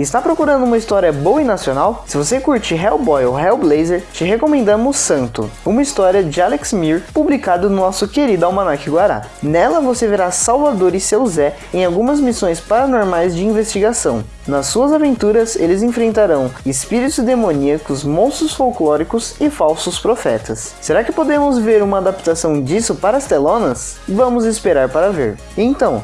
Está procurando uma história boa e nacional? Se você curte Hellboy ou Hellblazer, te recomendamos Santo, uma história de Alex Mir, publicado no nosso querido Almanac Guará. Nela você verá Salvador e seu Zé em algumas missões paranormais de investigação. Nas suas aventuras, eles enfrentarão espíritos demoníacos, monstros folclóricos e falsos profetas. Será que podemos ver uma adaptação disso para as telonas? Vamos esperar para ver. Então,